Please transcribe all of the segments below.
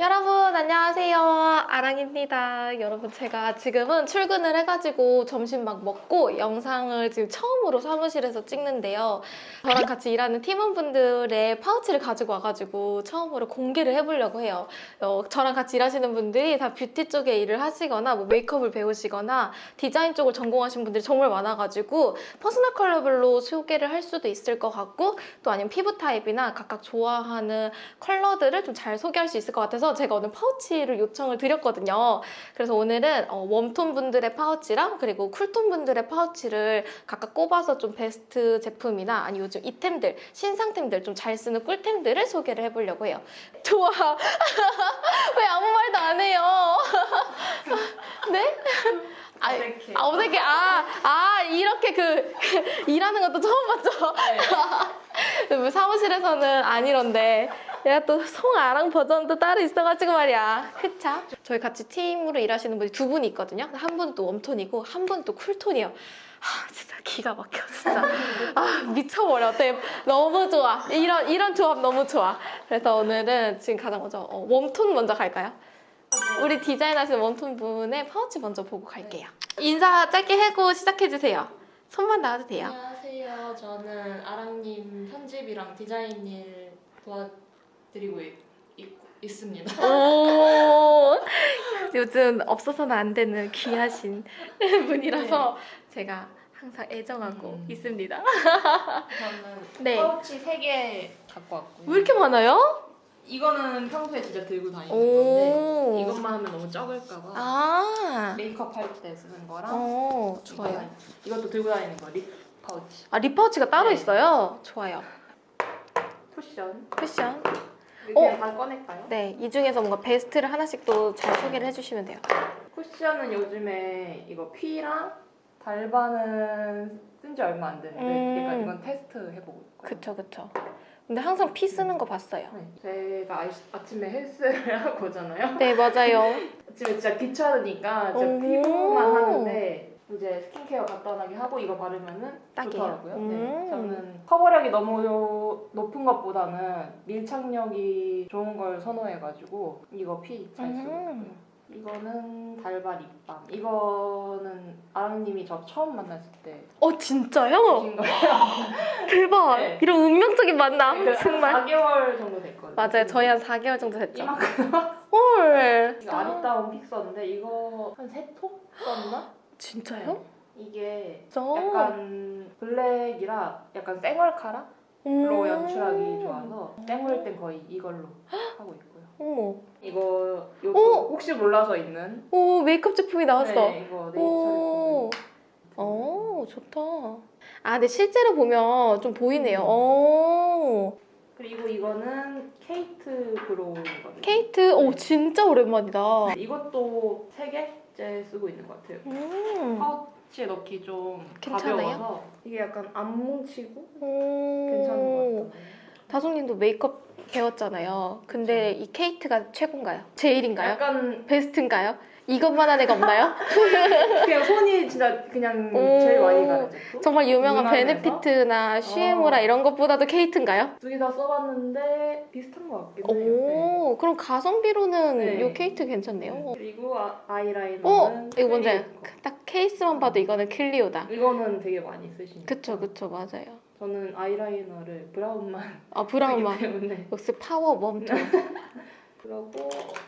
여러분 안녕하세요. 아랑입니다. 여러분 제가 지금은 출근을 해가지고 점심 막 먹고 영상을 지금 처음으로 사무실에서 찍는데요. 저랑 같이 일하는 팀원분들의 파우치를 가지고 와가지고 처음으로 공개를 해보려고 해요. 어, 저랑 같이 일하시는 분들이 다 뷰티 쪽에 일을 하시거나 뭐 메이크업을 배우시거나 디자인 쪽을 전공하신 분들이 정말 많아가지고 personal color별로 소개를 할 수도 있을 것 같고 또 아니면 피부 타입이나 각각 좋아하는 컬러들을 좀 잘 소개할 수 있을 것 같아서 제가 오늘 파우치를 요청을 드렸거든요. 그래서 오늘은 어, warm tone 분들의 파우치랑 그리고 cool tone 분들의 파우치를 각각 꼽아서 좀 베스트 제품이나 아니 요즘 이템들, 신상템들 좀 잘 쓰는 꿀템들을 소개를 해보려고 해요. 좋아. 왜 아무 말도 안 해요? 네? 아, 어색해. 아, 어색해. 아, 아, 이렇게 그, 일하는 것도 처음 봤죠? 뭐 사무실에서는 안 이런데. 내가 또 송아랑 버전도 따로 있어가지고 말이야. 그쵸? 저희 같이 팀으로 일하시는 분이 두 분이 있거든요. 한 분은 또 warm tone이고, 한 분은 또 cool tone이에요. 아, 진짜 기가 막혀, 진짜. 아, 미쳐버려. 네, 너무 좋아. 이런, 이런 조합 너무 좋아. 그래서 오늘은 지금 가장 먼저, 어, warm tone 먼저 갈까요? 우리 디자인하시는 warm tone 분의 파우치 먼저 보고 갈게요. 인사 짧게 하고 시작해주세요. 손만 놔도 돼요. 안녕하세요. 저는 아랑님 편집이랑 디자인 일 도와드리고 있, 있, 습니다 오, 요즘 없어서는 안 되는 귀하신 분이라서 제가 항상 애정하고 음. 있습니다. 저는 네. 파우치 3개 갖고 왔고요. 왜 이렇게 많아요? 이거는 평소에 진짜 들고 다니는 오. 건데 이것만 하면 너무 적을까봐 아, 메이크업 할 때 쓰는 거랑 어, 좋아요. 이것도 들고 다니는 거 lip 파우치. 아, lip 파우치가 따로 네. 있어요? 좋아요. 쿠션. 쿠션. 어. 다 꺼낼까요? 네, 이 중에서 뭔가 베스트를 하나씩 또 잘 소개를 해주시면 돼요. 쿠션은 요즘에 이거 퀴랑 달바는 쓴 지 얼마 안 됐는데 음. 그러니까 이건 테스트 해보고 있고요. 그쵸, 그쵸. 근데 항상 피 쓰는 거 봤어요. 네. 제가 아이- 아침에 헬스를 하고 오잖아요. 네, 맞아요. 아침에 진짜 오. 피부만 하는데 이제 스킨케어 간단하게 하고 이거 바르면은 딱이에요. 좋더라고요. 음. 네. 저는 커버력이 너무 높은 것보다는 밀착력이 좋은 걸 선호해가지고 이거 피 잘 쓰고 음. 있고요. 이거는 달바 립밤. 이거는 아랑님이 저 처음 만났을 때 어, 진짜요? 주신 거예요. 대박. 네. 이런 운명적인 만남. 그 정말. 4개월 정도 됐거든요. 맞아요. 저희 한 4개월 정도 됐죠. 이만큼 헐. 이거 아리따운 fixer인데 이거 한 세 통 썼나? 진짜요? 이게 진짜? 약간 블랙이라 약간 쌩얼 카라로 음. 연출하기 좋아서 쌩얼 땐 거의 이걸로 하고 있고요. 어머. 이거 요거 오! 혹시 몰라서 있는 오, 메이크업 제품이 나왔어. 네, 이거 오. 네이처 오, 좋다. 아, 근데 실제로 보면 좀 보이네요. 음. 오. 그리고 이거는 케이트 brow거든요. 케이트, 오, 진짜 오랜만이다. 이것도 세 개째 쓰고 있는 것 같아요. 음. 파우치에 넣기 좀 괜찮아요? 가벼워서 이게 약간 안 뭉치고 오. 괜찮은 것 같아요. 다솜님도 메이크업 배웠잖아요. 근데 이 케이트가 최고인가요? 제일인가요? 약간 베스트인가요? 이것만 한 애가 없나요? 그냥 손이 진짜 그냥 오. 제일 많이 가는 제품. 정말 유명한? 베네피트나 슈에무라 어. 이런 것보다도 케이트인가요? 두 개 다 써봤는데 비슷한 것 같긴 해요. 네. 오, 그럼 가성비로는 네. 이 케이트 괜찮네요. 그리고 아, 아이라이너는 어, 이거 뭔지 알아요? 클리오 거. 딱 케이스만 봐도 이거는 클리오다. 이거는 되게 많이 쓰시니까. 그쵸, 그쵸, 맞아요. 저는 아이라이너를 브라운만 아, 브라운만. 때문에. 역시 파워 warm tone. 그리고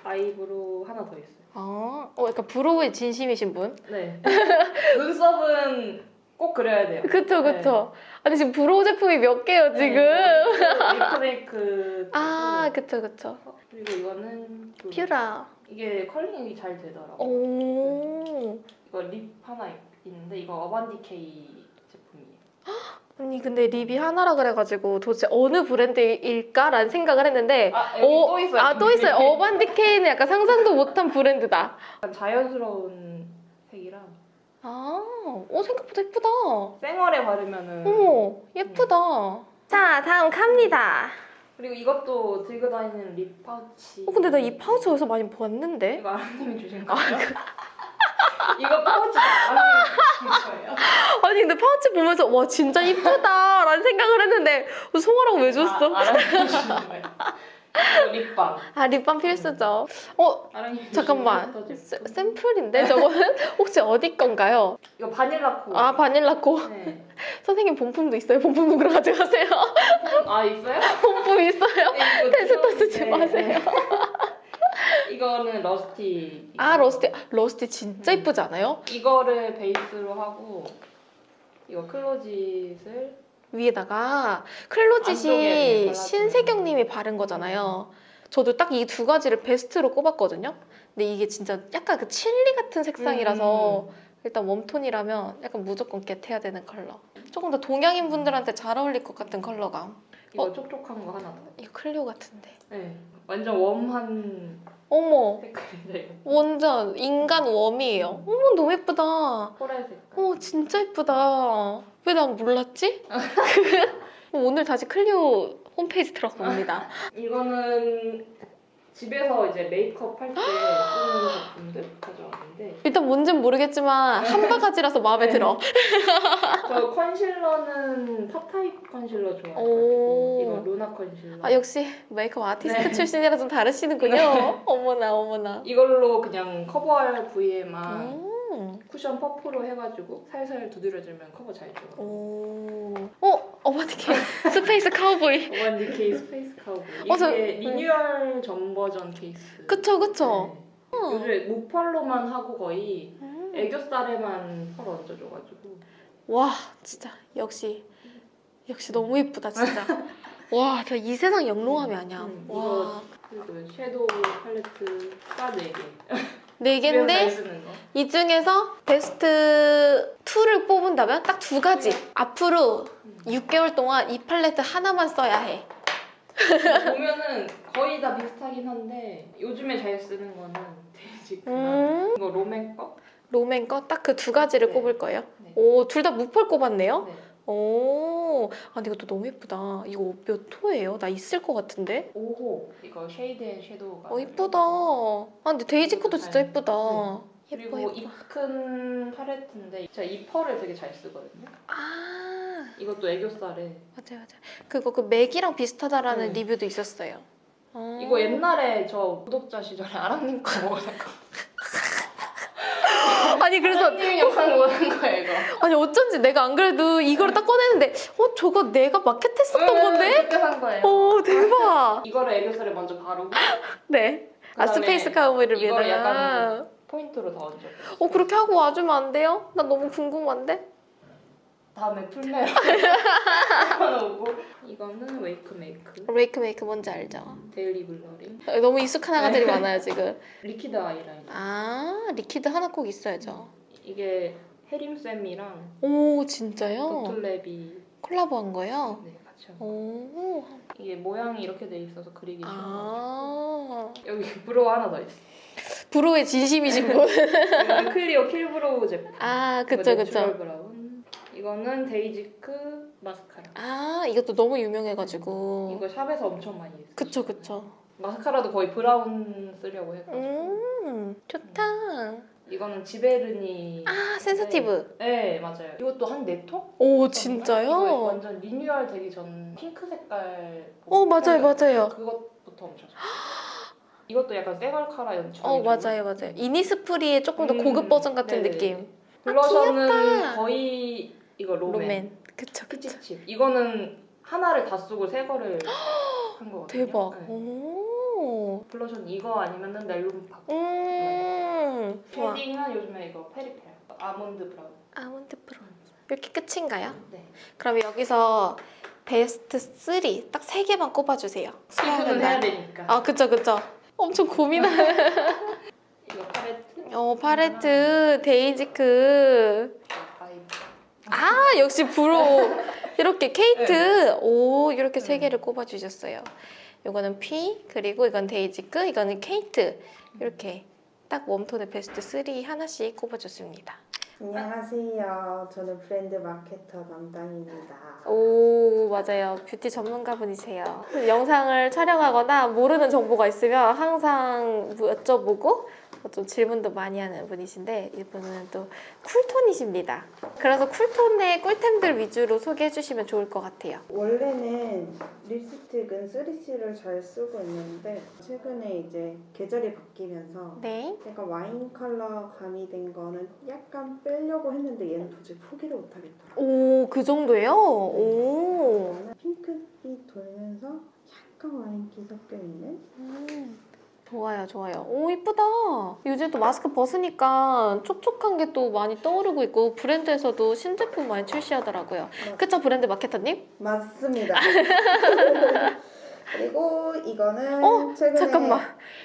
eyebrow 하나 더 있어요. 아, 어, 약간 brow에 진심이신 분? 네. 눈썹은 꼭 그려야 돼요. 그쵸, 그쵸. 아니, 지금 brow 제품이 몇 개요, 지금? 네, 리프메이크. 아, 그쵸, 그쵸. 그리고 이거는 그- 퓨라. 이게 컬링이 잘 되더라고요. 오. 이거 lip 하나 있- 있는데 이거 어반디케이 제품이에요. 아니, 근데 lip이 하나라 그래가지고 도대체 어느 브랜드일까라는 생각을 했는데, 아 여기 어, 또 있어요. 아, 또 있어요. 어반디케이는 약간 상상도 못한 브랜드다. 약간 자연스러운 색이라 아, 오, 생각보다 예쁘다. 쌩얼에 바르면은 어머, 예쁘다. 자, 다음 갑니다. 그리고 이것도 들고 다니는 lip 파우치. 어, 근데 나 이 파우치 어디서 많이 봤는데? 이거 아랑님이 주신 거예요? 이거 파우치가? 아니, 근데 파우치 보면서, 와, 진짜 이쁘다. 라는 생각을 했는데, 송아라고 왜 줬어? 아. 이거 lip balm. 아 lip balm 필수죠. 어 잠깐만. 샘플인데 저거는 혹시 어디 건가요? 이거 바닐라 코. 아 바닐라코 네. 선생님 본품도 있어요. 본품 누구로 가져가세요? 아 있어요? 본품 있어요. 네, 테스터 쓰지 네, 마세요. 네. 이거는 러스티. 아 러스티 러스티 진짜 이쁘지 않아요? 이거를 베이스로 하고 이거 클로짓을 위에다가 클로짓이 신세경님이 바른 거잖아요. 저도 딱 이 두 가지를 베스트로 꼽았거든요. 근데 이게 진짜 약간 그 칠리 같은 색상이라서 음. 일단 warm tone이라면 약간 무조건 get해야 되는 컬러. 조금 더 동양인 분들한테 잘 어울릴 것 같은 컬러감. 이거 어? 촉촉한 거 하나 더. 이거 클리오 같은데. 네. 완전 warm한 어머, 색깔인데 완전 인간 warm이에요. 어머, 너무 예쁘다. 색깔. 어, 진짜 예쁘다. 왜 난 몰랐지? 오늘 다시 클리오 홈페이지 들어가 봅니다. 이거는 집에서 이제 메이크업 할 때 쓰는 제품들 가져왔는데 일단 뭔진 모르겠지만 한 바가지라서 마음에 네. 들어. 저 컨실러는 팝타입 컨실러 오. 좋아해가지고 이거 루나 컨실러 아 역시 메이크업 아티스트 네. 출신이라 좀 다르시는군요. 어머나 어머나. 이걸로 그냥 커버할 부위에만 음. 쿠션 퍼프로 해가지고 살살 두드려주면 커버 잘 돼요 오. 어 어반디케이 스페이스 카우보이. 어반디케이 스페이스 카우보이 이게 어, 저- 리뉴얼 전 버전 케이스 그쵸 그쵸. 네. 요즘에 무펄로만 하고 거의 음. 애교살에만 펄 얹어줘가지고 와 진짜 역시 역시 너무 예쁘다 진짜. 와, 저 이 세상 영롱함이 아니야. 음, 와, 그리고 섀도우 팔레트 딱 4개 네 집에서 잘 개인데 쓰는 거 이 중에서 베스트 2를 뽑은다면 딱 두 가지. 앞으로 6개월 동안 이 팔레트 하나만 써야 해. 보면은 거의 다 비슷하긴 한데 요즘에 잘 쓰는 거는 데이지크랑 음, 이거 롬앤 거? 롬앤 거 딱 그 두 가지를 네. 꼽을 거예요. 네. 오, 둘 다 무펄 꼽았네요. 네. 오, 아, 근데 이것도 너무 예쁘다. 이거 몇 호예요? 나 있을 것 같은데? 5호 이거 쉐이드 앤 섀도우가 어, 이쁘다. 아, 근데 데이지크도 진짜 예쁘다. 그리고 예뻐, 예뻐. 입큰 팔레트인데 제가 이 펄을 되게 잘 쓰거든요 아, 이것도 애교살에 맞아요, 맞아요. 그거 그 맥이랑 비슷하다라는 네. 리뷰도 있었어요. 어. 이거 옛날에 저 구독자 시절에 아랑님 거 먹었던 거 아니 그래서 아랑님 영상 보는 거예요 이거 아니 어쩐지 내가 안 그래도 이거를 딱 꺼내는데 어 저거 내가 마켓했었던 응, 건데? 그때 산 거예요 어 대박. 이거를 애교살에 먼저 바르고 네. 아 스페이스 카우보이를 위에다가. 약간 포인트로 더 얹어 어 그렇게 하고 와주면 안 돼요? 나 너무 궁금한데. 다음에 풀메로 오고 이거는 웨이크 메이크 웨이크 메이크 뭔지 알죠? 데일리 블러링 너무 익숙한 아가들이 많아요 지금. 리퀴드 아이라이너 아 리퀴드 하나 꼭 있어야죠. 이게 해림 쌤이랑 오 진짜요? 콜라보한? 네, 같이 한 거. 오. 이게 모양이 이렇게 돼 있어서 그리기 쉬워 아. 여기 브로우 하나 더 있어 브로우에 진심이신 분. 이거는 클리오 킬브로우 제품 아 그쵸 그쵸. 브라운 이거는 데이지크 마스카라 아 이것도 너무 유명해가지고. 이거 샵에서 엄청 많이 했어요 그쵸 그쵸. 마스카라도 거의 브라운 쓰려고 해가지고 음 좋다. 이거는 지베르니 아 센서티브. 네 맞아요 이것도 한 네 통? 오 이거 진짜요? 완전 리뉴얼 되기 전 핑크 색깔 어 맞아요 맞아요. 그것부터 엄청 좋아 이것도 약간 쌩얼카라 연출 어 맞아요 맞아요. 이니스프리의 조금 더 음, 고급 버전 같은 네네네. 느낌. 블러셔는 귀엽다. 거의 이거 롬앤, 롬앤. 그쵸 그쵸. 피치칩 이거는 하나를 다 쓰고 새 거를 한 거거든요 대박. 네. 오. 블러셔는 이거 아니면은 넬룸팍 음. 좋아. 쉐딩은 요즘에 이거 페리페라 아몬드 브라운 아몬드 브라운. 이렇게 끝인가요? 네 그럼 여기서 베스트 3 딱 세 개만 꼽아주세요. 피부는 해야 되니까 아 그쵸 그쵸. 엄청 고민하는. 이거 팔레트 어 팔레트 데이지크. 아 역시 브로우 이렇게 케이트 오 이렇게 세 네. 개를 꼽아 주셨어요. 이거는 피부 그리고 이건 데이지크 이거는 케이트 이렇게 딱 warm tone의 베스트 3 하나씩 꼽아줬습니다. 안녕하세요. 저는 브랜드 마케터 담당입니다. 오 맞아요 뷰티 전문가분이세요. 영상을 촬영하거나 모르는 정보가 있으면 항상 여쭤보고 좀 질문도 많이 하는 분이신데 이분은 또 쿨톤이십니다. 그래서 쿨톤의 꿀템들 위주로 소개해 주시면 좋을 것 같아요. 원래는 립스틱은 3C를 잘 쓰고 있는데 최근에 이제 계절이 바뀌면서 네. 약간 와인 컬러 가미된 거는 약간 빼려고 했는데 얘는 도저히 포기를 못 하겠더라고요. 오, 그 정도예요? 오. 이거는 핑크빛 돌면서 약간 와인기 섞여 있는 음, 좋아요, 좋아요. 오, 이쁘다. 요즘 또 마스크 벗으니까 촉촉한 게 또 많이 떠오르고 있고 브랜드에서도 신제품 많이 출시하더라고요. 그쵸, 브랜드 마케터님? 맞습니다. 그리고 이거는 어? 최근에 잠깐만.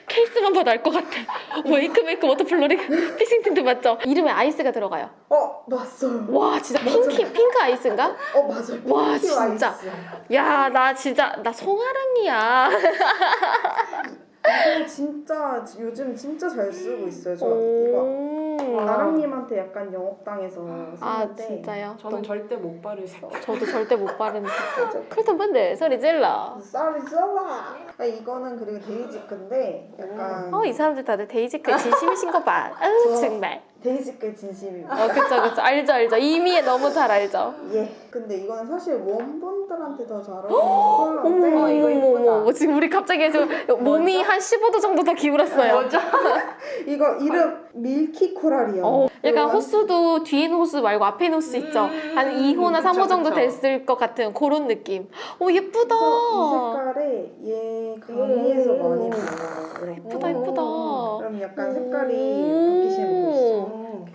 케이스만 봐도 알 것 같아. 웨이크 메이크 워터 블러링 픽싱 틴트 맞죠? 이름에 아이스가 들어가요. 어 맞어요. 와, 진짜 맞아. 핑키, 핑크 아이스인가? 어 맞아요. 와, 진짜. 야, 나 진짜, 나 송아랑이야. 이거 진짜 요즘 진짜 잘 쓰고 있어요. 저 이거 오. 아랑님한테 약간 영업당해서 쓰는데 아, 진짜요? 저는 절대 못 바를 색. 저도 절대 못 바르는 색깔. cool tone 분들 소리 질러. 소리 질러. 아, 이거는 그리고 데이지크인데 약간 어, 이 사람들 다들 데이지크 진심이신 거 봐. 아유, 저- 정말. 데이지크 진심입니다. 어, 그쵸, 그쵸. 알죠, 알죠. 이미 너무 잘 알죠. 예. 근데 이거는 사실 웜 분들한테 더 잘 어울리는 컬러인데 어머, 이거 이쁘다. 지금 우리 갑자기 지금 몸이 한 15도 정도 더 기울었어요. 먼저 이거 이름 milky coral이요. 어, 약간 호수도 뒤에 있는 호수 말고 앞에 있는 호수 있죠? 음, 한 2호나 그쵸, 3호 정도 그쵸. 됐을 것 같은 그런 느낌. 오, 예쁘다. 그래서 이 색깔에 얘 강의에서 오. 많이 보여요. 예쁘다, 예쁘다. 그럼 약간 색깔이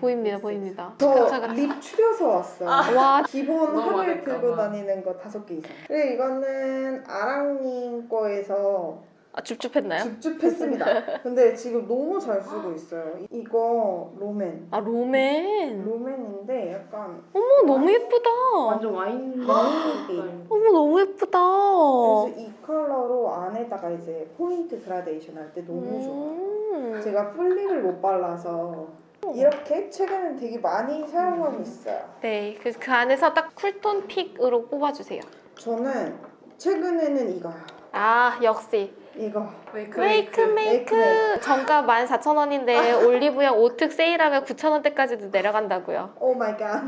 보입니다, 보입니다. 가차, 저 가차. 립 추려서 왔어요. 와, 기본 너무 하루에 많을까 들고 봐. 다니는 거 다섯 개 이상. 그리고 이거는 아랑님 거에서 아, 줍줍했나요? 줍줍했습니다. 근데 지금 너무 잘 쓰고 있어요. 이- 이거 롬앤. 아, 롬앤. 롬앤인데 약간 어머, 너무 예쁘다. 완전 와인. 어머, 너무 예쁘다. 그래서 이 컬러로 안에다가 이제 포인트 그라데이션 할 때 너무 좋아요. 음. 제가 full lip을 못 발라서 이렇게 최근엔 되게 많이 사용하고 있어요. 네, 그래서 그 안에서 딱 쿨톤 pick으로 뽑아주세요. 저는 최근에는 이거요. 아, 역시. 이거. 웨이크 웨이크 메이크. 메이크. 정가 14,000원인데 올리브영 5특 세일하면 9,000원대까지도 내려간다고요. Oh my god.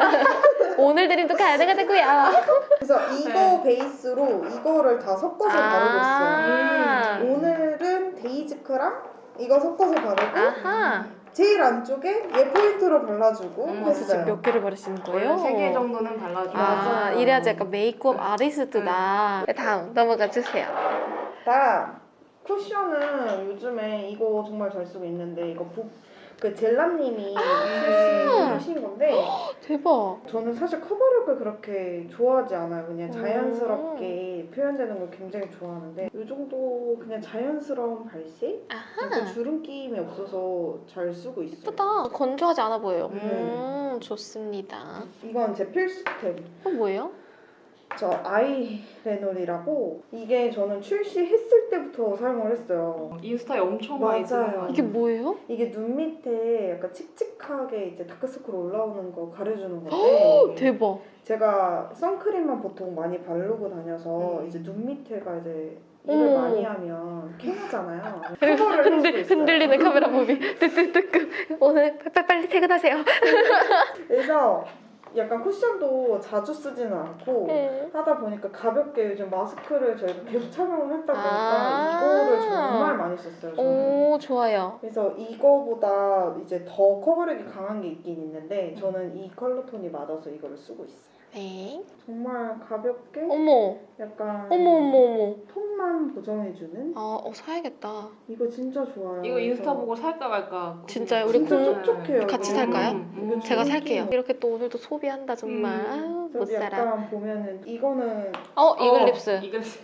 오늘 드림도 가능하다고요. 그래서 이거 베이스로 이거를 다 섞어서 바르고 아. 있어요. 오늘은 데이지크랑 이거 섞어서 바르고 아하. 제일 안쪽에 얘 포인트로 발라주고 음, 했어요. 몇 개를 바르시는 거예요? 세개 정도는 발라주고 아. 이래야지 약간 메이크업 아리스트다. 네, 다음 넘어가 주세요. 다음 쿠션은 요즘에 이거 정말 잘 쓰고 있는데 이거 부, 그 젤라님이 출시하신 건데 대박. 저는 사실 커버력을 그렇게 좋아하지 않아요. 그냥 음. 자연스럽게 표현되는 걸 굉장히 좋아하는데 이 정도 그냥 자연스러운 발색? 아하. 주름 끼임이 없어서 잘 쓰고 있어요. 예쁘다. 건조하지 않아 보여요. 네. 음, 좋습니다. 이건 제 필수템. 어, 뭐예요? 저 아이레놀이라고 이게 저는 출시했을 때부터 사용을 했어요. 인스타에 엄청 많이 맞아요. 이게? 뭐예요? 이게 눈 밑에 약간 칙칙하게 이제 다크서클 올라오는 거 가려주는 어, 건데 대박. 제가 선크림만 보통 많이 바르고 다녀서 음. 이제 눈 밑에가 이제 일을 음. 많이 하면 캥하잖아요. 해주고 흔들. 흔들리는 카메라 무비. 뜨뜨뜨끄. 오늘 빨리, 빨리 퇴근하세요. 그래서 약간 쿠션도 자주 쓰지는 않고 네. 하다 보니까 가볍게 요즘 마스크를 저희가 계속 착용을 했다 보니까 아. 이거를 정말 많이 썼어요. 저는. 오, 좋아요. 그래서 이거보다 이제 더 커버력이 강한 게 있긴 있는데 저는 이 컬러 톤이 맞아서 이거를 쓰고 있어요. 네. 정말 가볍게 어머, 약간 어머, 어머, 어머. 톤만 보정해주는 아, 어, 사야겠다. 이거 진짜 좋아요. 이거 인스타 그래서 보고 살까 말까 진짜요? 우리 진짜 공- 촉촉해요. 같이 이거. 살까요? 음, 이거 제가 살게요. 이렇게 또 오늘도 소비한다, 정말. 음. 아유, 못 살아. 약간 보면은 이거는 어, 이글립스. 이글립스.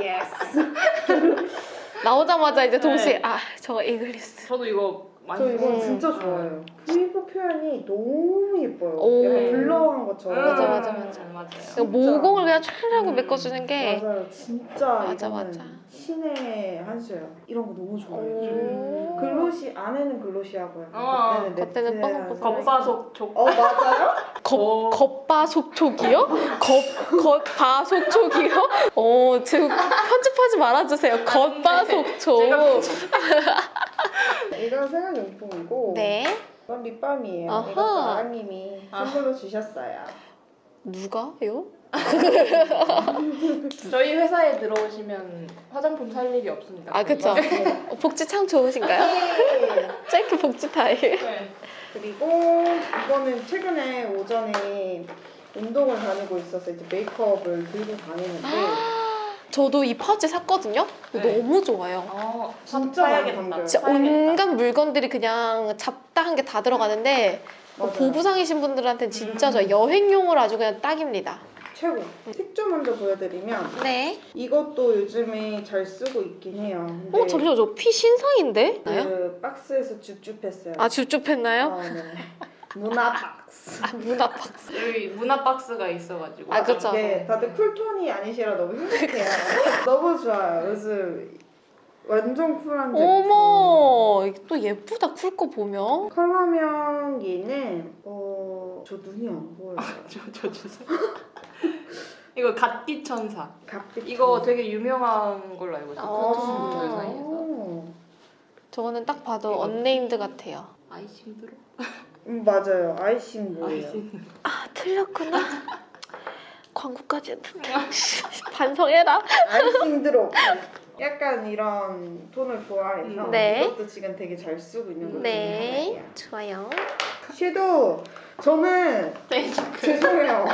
Yes. 나오자마자 이제 동시에, 네. 아, 저 이글립스. 저도 이거 저 이거 음. 진짜 좋아해요. 피부 표현이 너무 예뻐요. 오. 약간 blur한 것처럼. 맞아, 맞아, 맞아. 맞아요. 모공을 그냥 촤라고 음. 메꿔주는 게. 맞아요. 진짜 맞아, 맞아. 신의 한 수예요. 이런 거 너무 좋아해요. 오. 글로시 안에는 글로시하고 약간 어, 겉에는 살이. 겉바속촉. 어 맞아요? 어. 겉바속촉이요? 겉, 겉바속촉이요? 어, 지금 편집하지 말아주세요. 겉바속촉. 이거는 정말 생활용품이고 네. 이건 립밤이에요. 아하. 이것도 아랑님이 아. 선물로 주셨어요. 누가요? 저희 회사에 들어오시면 화장품 살 일이 없습니다. 아 그쵸. 어, 복지 참 좋으신가요? 네. 짧게 복지 타일. 네. 그리고 이거는 최근에 오전에 운동을 다니고 있어서 이제 메이크업을 들고 다니는데 저도 이 파우치 샀거든요. 네. 너무 좋아요. 어, 진짜 사야겠다. 진짜. 온갖 물건들이 그냥 잡다한 게 다 들어가는데 뭐 맞아요. 보부상이신 분들한테는 진짜 음. 좋아요. 여행용으로 아주 그냥 딱입니다. 최고. 팁좀 먼저 보여드리면 네. 이것도 요즘에 잘 쓰고 있긴 해요. 근데 어 잠시만 저 피 신상인데? 그 박스에서 줍줍했어요. 아 줍줍했나요? 아, 네. 문화 박스. 아 문화 박스. 여기 문화 박스가 있어가지고. 아, 그쵸. 네, 다들 쿨톤이 아니시라 너무 행복해요. 너무 좋아요. 요즘 완전 쿨한데. 어머 이게 또 예쁘다 쿨 거 보면. 컬러명기는 어, 저 눈이 안 보여요. 저, 저 주세요. 이거 갓기 천사. 갑자기 이거 되게 유명한 걸로 알고 있어요. 아, 쿨톤? 사이에서. 저거는 딱 봐도. 언네임드 같아요. icing dro? 음, 맞아요. icing 뭐예요? 아 틀렸구나. 광고까지 했는데 반성해라. icing drop. 약간 이런 톤을 좋아해서 네. 이것도 지금 되게 잘 쓰고 있는 것 중에 네 하나예요. 좋아요. 섀도우 저는 네. 죄송해요.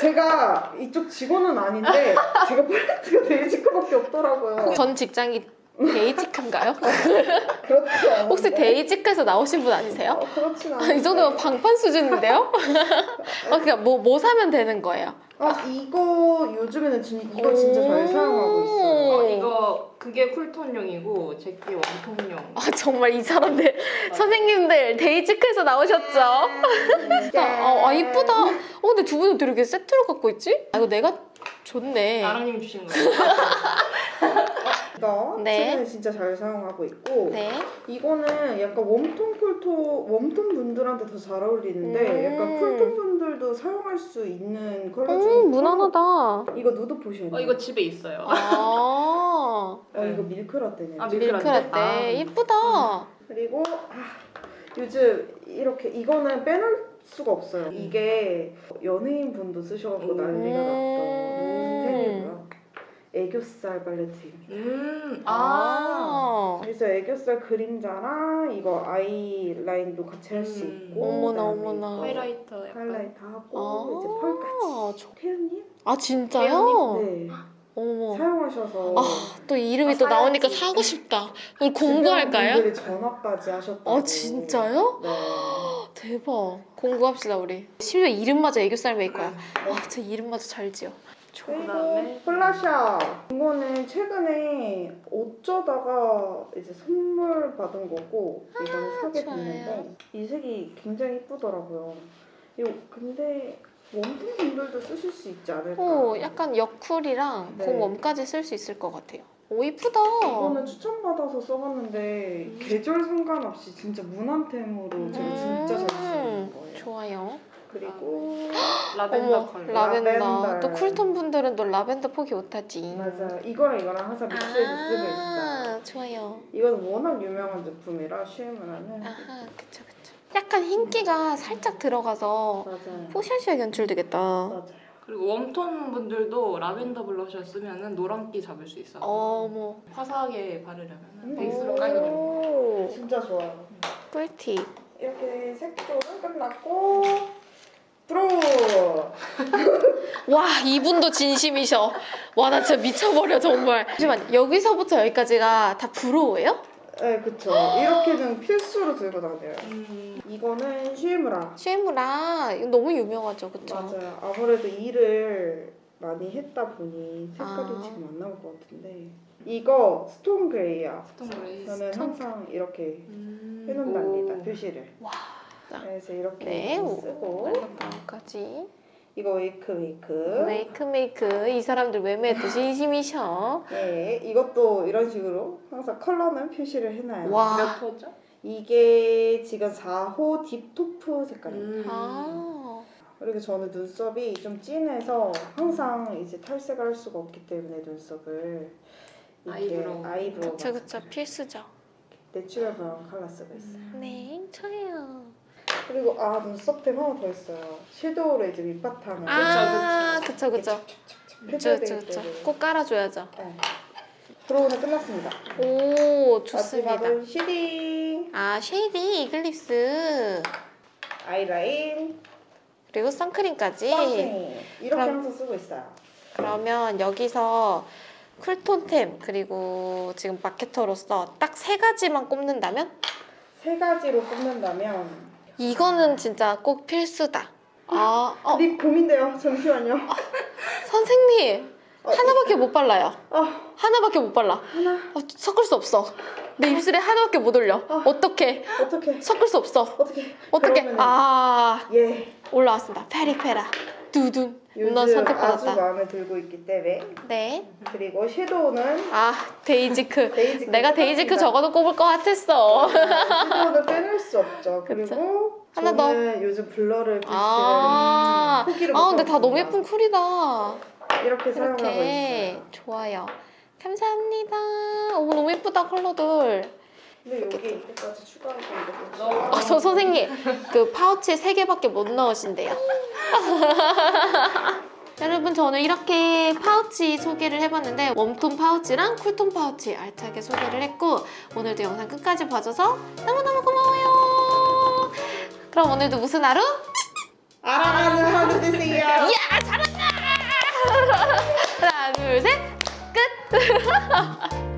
제가 이쪽 직원은 아닌데 제가 팔레트가 데이지크밖에 없더라고요. 전 직장이 데이지크인가요? 그렇지 않은데. 혹시 데이지크에서 나오신 분 아니세요? 어, 그렇진 아, 않은데. 이 정도면 방판 수준인데요? 어, 그러니까 뭐, 뭐 사면 되는 거예요? 아 이거 요즘에는 진, 이거 진짜 잘 사용하고 있어요. 어, 이거 그게 쿨톤용이고 제 게 웜톤용. 아 정말 이 사람들 선생님들 데이지크에서 나오셨죠? 네. 아, 아 이쁘다. 어 근데 두 분은 되게 세트로 갖고 있지? 아 이거 내가 좋네. 아랑님 주신 거예요. 네. 최근에 진짜 잘 사용하고 있고 네. 이거는 약간 웜톤 쿨톤 웜톤 분들한테 더 잘 어울리는데 음. 약간 쿨톤 분들도 사용할 수 있는 컬러 중에 음 무난하다. 이거 nude potion. 어, 이거 집에 있어요. 아 어 이거 밀크라떼네. 아, 밀크라떼. 밀크라떼 아. 이쁘다. 그리고 아, 요즘 이렇게 이거는 빼놓을 수가 없어요. 이게 연예인 분도 쓰셔갖고 음. 난리가 났던 음. 템이고요. 애교살 팔레트입니다. 음, 아. 아. 그래서 애교살 그림자랑 이거 아이라인도 같이 할 수 음. 있고 어머나, 어머나. 하이라이터 약간. 하이라이트 하고 아. 이제 펄까지. 저- 태연님? 아 진짜요? 네. 어머. 사용하셔서 아, 또 이름이 아, 또 나오니까 사야지. 사고 싶다. 공부할까요? 분들이 전화까지 하셨다고. 아 진짜요? 네. 대박. 공부합시다 우리. 심지어 이름마저 애교살 메이커야. 네. 아, 제 이름마저 잘 지어. 그리고 플라샤 이거는 최근에 어쩌다가 이제 선물 받은 거고 사게 아, 좋아요. 됐는데 이 색이 굉장히 이쁘더라고요. 이거 근데 웜톤 분들도 쓰실 수 있지 않을까? 오, 약간 여쿨이랑 네. 봄웜까지 쓸 수 있을 것 같아요. 오, 이쁘다. 이거는 추천받아서 써봤는데 음. 계절 상관없이 진짜 무난템으로 제가 진짜 잘 쓰는 거예요. 좋아요. 그리고 라벤더 어머, 컬러. 라벤더. 라벤더. 또 쿨톤 분들은 또 라벤더 포기 못하지. 맞아 이거랑 이거랑 항상 믹스해서 쓰고 있어. 아, 좋아요. 이건 워낙 유명한 제품이라 슈에무라는 아하, 그쵸, 그쵸. 약간 흰기가 살짝 들어가서 맞아요. 포샤시하게 연출되겠다. 맞아요. 그리고 웜톤 분들도 라벤더 블러셔 쓰면은 노란기 잡을 수 있어요. 어머. 화사하게 바르려면 음. 베이스로 오, 진짜 좋아요. 꿀팁. 이렇게 색조는 끝났고 브로 와 이분도 진심이셔. 와 나 진짜 미쳐버려 정말. 잠시만 여기서부터 여기까지가 다 브로우예요? 네 그쵸 이렇게는 필수로 들고 다녀요. 음, 이거는 슈에무라 슈에무라 이거 너무 유명하죠, 그쵸? 맞아요. 아무래도 일을 많이 했다 보니 색깔이 아. 지금 안 나올 것 같은데 이거 stone gray야. stone gray. 저는 stone 항상 이렇게 음, 해놓는답니다 오. 표시를. 와. 그래서 이렇게 네, 오, 쓰고 다음까지 이거 웨이크 웨이크. 메이크 메이크 이 사람들 매매도 진심이셔. 네, 이것도 이런 식으로 항상 컬러는 표시를 해놔요. 와. 몇 호죠? 이게 지금 4호 deep taupe 색깔이에요. 음. 아. 그리고 저는 눈썹이 좀 진해서 항상 이제 탈색을 할 수가 없기 때문에 눈썹을 이렇게 아이브로우. 아이브로우 그쵸 그쵸 필수죠. natural brown 컬러 쓰고 있어요. 네, 좋아요. 그리고 아 눈썹템 하나 더 있어요. 섀도우로 이제 밑바탕을 아, 그쵸, 그쵸. 그쵸, 그쵸, 그쵸. 꼭 깔아줘야죠. 네. brow는 끝났습니다. 오, 좋습니다. 마지막은 shading, 아, shading, 이글립스, 아이라인, 그리고 선크림까지. 선크림 이렇게 그럼- 항상 쓰고 있어요. 그러면 여기서 cool tone템, 그리고 지금 마케터로서 딱 세 가지만 꼽는다면? 세 가지로 꼽는다면 이거는 진짜 꼭 필수다. 아, 어, 립 고민돼요. 잠시만요. 선생님! 어, 하나밖에 못 발라요. 아 하나밖에 못 발라. 하나 어, 섞을 수 없어. 내 입술에 하나밖에 못 올려. 어떡해. 어떻게 섞을 수 없어. 어떻게 어떡해. 그러면은- 아, 예 올라왔습니다. 페리페라. 두둔. 요즘 아주 선택받았다. 마음에 들고 있기 때문에 네. 그리고 섀도우는 아, 데이지크. 데이지크 내가 데이지크. 적어도 꼽을 것 같았어. 섀도우는 빼놓을 수 없죠. 그리고 하나 더. 저는 요즘 블러를 아, 후기를 아, 근데 다 너무. 예쁜 쿨이다. 이렇게 사용하고 이렇게. 있어요. 좋아요. 감사합니다. 오, 너무 예쁘다, 컬러들. 근데 여기 이때까지 추가하고 이렇게 아, 저 선생님, 그 파우치 3개밖에 못 넣으신대요. 여러분, 저는 이렇게 파우치 소개를 해봤는데, 웜톤 파우치랑 쿨톤 파우치 알차게 소개를 했고, 오늘도 영상 끝까지 봐줘서 너무너무 고마워요. 그럼 오늘도 무슨 하루? 알아가는 하루 되세요. 야, 잘한다! 하나, 둘, 셋, 끝!